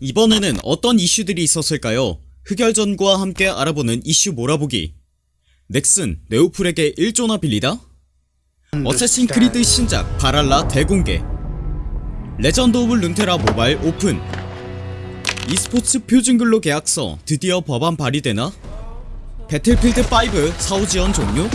이번에는 어떤 이슈들이 있었을까요? 흑열전과 함께 알아보는 이슈 몰아보기 넥슨 네오플에게 1조나 빌리다? 어쌔신 크리드 신작 발할라 대공개 레전드 오브 룬테라 모바일 오픈 e스포츠 표준근로 계약서 드디어 법안 발의되나? 배틀필드 5 사후지원 종료?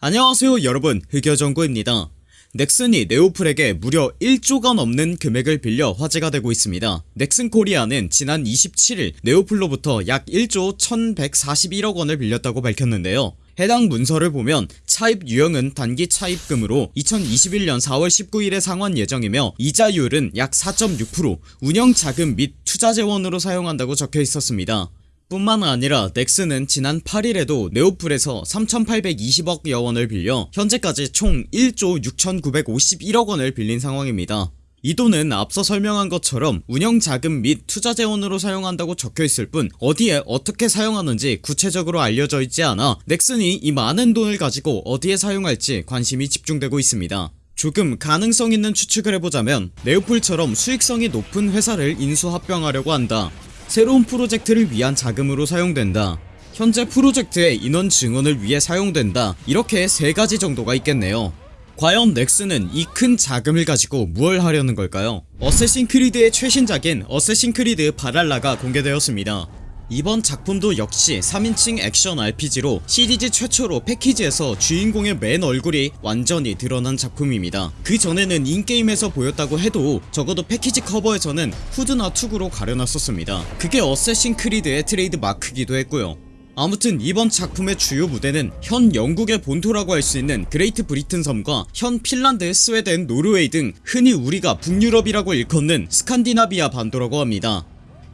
안녕하세요 여러분 흑여정구입니다 넥슨이 네오플에게 무려 1조가 넘는 금액을 빌려 화제가 되고 있습니다. 넥슨 코리아는 지난 27일 네오플로부터 약 1조 1141억원을 빌렸다고 밝혔는데요. 해당 문서를 보면 차입 유형은 단기 차입금으로 2021년 4월 19일에 상환 예정이며 이자율은 약 4.6% 운영자금 및 투자재원으로 사용한다고 적혀 있었습니다 뿐만 아니라 넥슨은 지난 8일에도 네오플에서 3820억 여원을 빌려 현재까지 총 1조 6951억원을 빌린 상황입니다. 이 돈은 앞서 설명한 것처럼 운영자금 및 투자재원으로 사용한다고 적혀있을 뿐 어디에 어떻게 사용하는지 구체적으로 알려져 있지 않아 넥슨이 이 많은 돈을 가지고 어디에 사용할지 관심이 집중되고 있습니다. 조금 가능성 있는 추측을 해보자면 네오플처럼 수익성이 높은 회사를 인수합병하려고 한다 새로운 프로젝트를 위한 자금으로 사용된다. 현재 프로젝트의 인원 증원을 위해 사용된다. 이렇게 세가지 정도가 있겠네요. 과연 넥슨은 이 큰 자금을 가지고 무얼 하려는 걸까요? 어쌔신 크리드의 최신작인 어쌔신 크리드 발할라가 공개되었습니다 이번 작품도 역시 3인칭 액션 RPG로 시리즈 최초로 패키지에서 주인공의 맨 얼굴이 완전히 드러난 작품입니다. 그 전에는 in-game에서 보였다고 해도 적어도 패키지 커버에서는 후드나 투구로 가려놨었습니다. 그게 어쌔신 크리드의 트레이드 마크기도 했고요. 아무튼 이번 작품의 주요 무대는 현 영국의 본토라고 할 수 있는 그레이트 브리튼 섬과 현 핀란드, 스웨덴, 노르웨이 등 흔히 우리가 북유럽이라고 일컫는 스칸디나비아 반도라고 합니다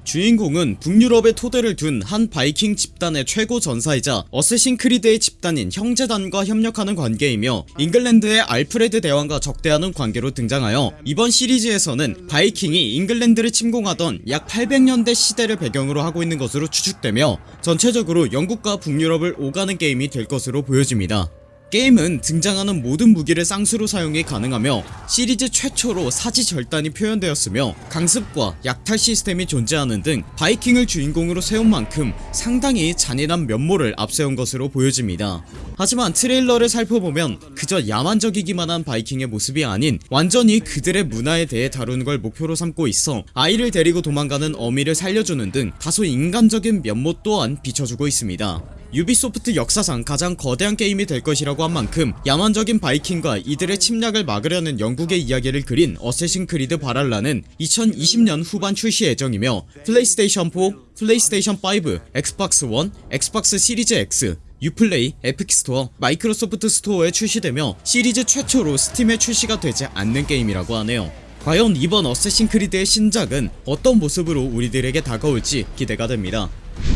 주인공은 북유럽에 토대를 둔 한 바이킹 집단의 최고 전사이자 어쌔신 크리드의 집단인 형제단과 협력하는 관계이며 잉글랜드의 알프레드 대왕과 적대하는 관계로 등장하여 이번 시리즈에서는 바이킹이 잉글랜드를 침공하던 약 800년대 시대를 배경으로 하고 있는 것으로 추측되며 전체적으로 영국과 북유럽을 오가는 게임이 될 것으로 보여집니다 게임은 등장하는 모든 무기를 쌍수로 사용이 가능하며 시리즈 최초로 사지 절단이 표현되었으며 강습과 약탈 시스템이 존재하는 등 바이킹을 주인공으로 세운 만큼 상당히 잔인한 면모를 앞세운 것으로 보여집니다. 하지만 트레일러를 살펴보면 그저 야만적이기만 한 바이킹의 모습이 아닌 완전히 그들의 문화에 대해 다루는 걸 목표로 삼고 있어 아이를 데리고 도망가는 어미를 살려주는 등 다소 인간적인 면모 또한 비춰주고 있습니다 유비소프트 역사상 가장 거대한 게임이 될 것이라고 한 만큼 야만적인 바이킹과 이들의 침략을 막으려는 영국의 이야기를 그린 어쌔신 크리드 발할라는 2020년 후반 출시 예정이며 플레이스테이션 4, 플레이스테이션 5, 엑스박스 1, 엑스박스 시리즈 X 유플레이, 에픽스토어, 마이크로소프트 스토어에 출시되며 시리즈 최초로 스팀에 출시가 되지 않는 게임이라고 하네요. 과연 이번 어쌔신 크리드의 신작은 어떤 모습으로 우리들에게 다가올지 기대가 됩니다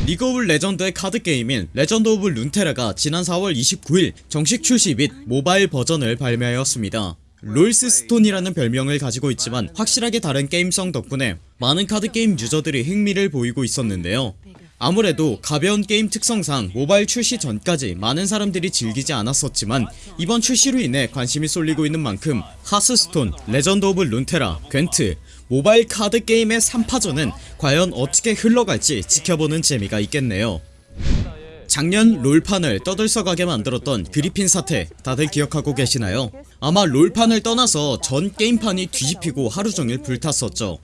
리그 오브 레전드의 카드 게임인 레전드 오브 룬테라가 지난 4월 29일 정식 출시 및 모바일 버전을 발매하였습니다. 롤스스톤이라는 별명을 가지고 있지만 확실하게 다른 게임성 덕분에 많은 카드 게임 유저들이 흥미를 보이고 있었는데요. 아무래도 가벼운 게임 특성상 모바일 출시 전까지 많은 사람들이 즐기지 않았었지만 이번 출시로 인해 관심이 쏠리고 있는 만큼 하스스톤, 레전드 오브 룬테라, 궨트, 모바일 카드 게임의 3파전은 과연 어떻게 흘러갈지 지켜보는 재미가 있겠네요. 작년 롤판을 떠들썩하게 만들었던 그리핀 사태 다들 기억하고 계시나요? 아마 롤판을 떠나서 전 게임판이 뒤집히고 하루종일 불탔었죠.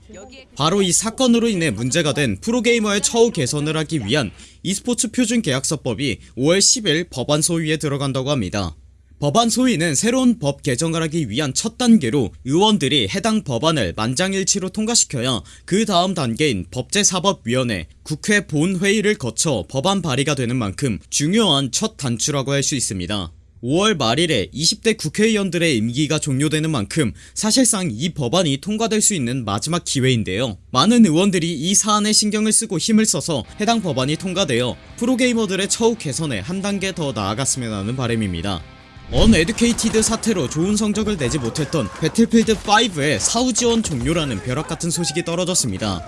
바로 이 사건으로 인해 문제가 된 프로게이머의 처우 개선을 하기 위한 e스포츠 표준 계약서법이 5월 10일 법안 소위에 들어간다고 합니다 법안 소위는 새로운 법 개정을 하기 위한 첫 단계로 의원들이 해당 법안을 만장일치로 통과시켜야 그 다음 단계인 법제사법위원회 국회 본회의를 거쳐 법안 발의가 되는 만큼 중요한 첫 단추라고 할 수 있습니다. 5월 말일에 20대 국회의원들의 임기가 종료되는 만큼 사실상 이 법안이 통과될 수 있는 마지막 기회인데요. 많은 의원들이 이 사안에 신경을 쓰고 힘을 써서 해당 법안이 통과되어 프로게이머들의 처우 개선에 한 단계 더 나아갔으면 하는 바람입니다 uneducated 사태로 좋은 성적을 내지 못했던 배틀필드5의 사후 지원 종료라는 벼락같은 소식이 떨어졌습니다.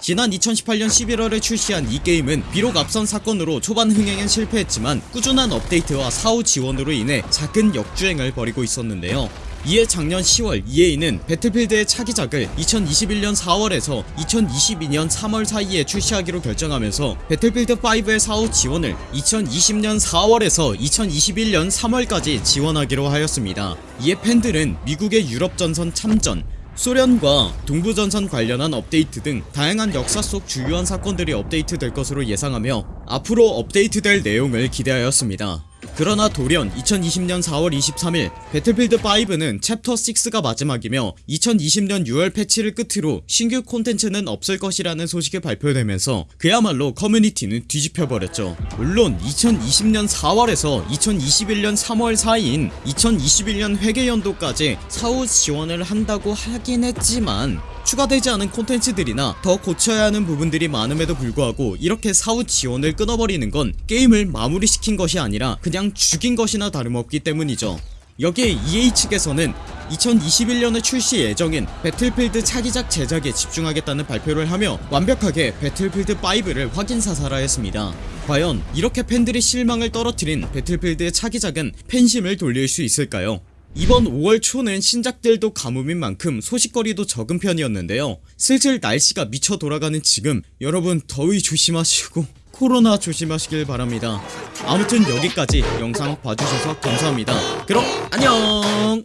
지난 2018년 11월에 출시한 이 게임은 비록 앞선 사건으로 초반 흥행엔 실패했지만 꾸준한 업데이트와 사후 지원으로 인해 작은 역주행을 벌이고 있었는데요 이에 작년 10월 EA는 배틀필드의 차기작을 2021년 4월에서 2022년 3월 사이에 출시하기로 결정하면서 배틀필드 5의 사후 지원을 2020년 4월에서 2021년 3월까지 지원하기로 하였습니다. 이에 팬들은 미국의 유럽전선 참전, 소련과 동부전선 관련한 업데이트 등 다양한 역사 속 주요한 사건들이 업데이트 될 것으로 예상하며 앞으로 업데이트될 내용을 기대하였습니다. 그러나 돌연 2020년 4월 23일 배틀필드 5는 챕터 6가 마지막이며 2020년 6월 패치를 끝으로 신규 콘텐츠는 없을 것이라는 소식이 발표되면서 그야말로 커뮤니티는 뒤집혀버렸죠. 물론 2020년 4월에서 2021년 3월 사이인 2021년 회계연도까지 사후 지원을 한다고 하긴 했지만 추가되지 않은 콘텐츠들이나 더 고쳐야 하는 부분들이 많음에도 불구하고 이렇게 사후 지원을 끊어버리는 건 게임을 마무리시킨 것이 아니라 그냥 죽인 것이나 다름없기 때문이죠 여기에 EA 측에서는 2021년에 출시 예정인 배틀필드 차기작 제작에 집중하겠다는 발표를 하며 완벽하게 배틀필드 5를 확인 사살하였습니다. 과연 이렇게 팬들의 실망을 떨어뜨린 배틀필드의 차기작은 팬심을 돌릴 수 있을까요? 이번 5월 초는 신작들도 가뭄인 만큼 소식거리도 적은 편이었는데요. 슬슬 날씨가 미쳐 돌아가는 지금 여러분 더위 조심하시고 코로나 조심하시길 바랍니다. 아무튼 여기까지 영상 봐주셔서 감사합니다. 그럼 안녕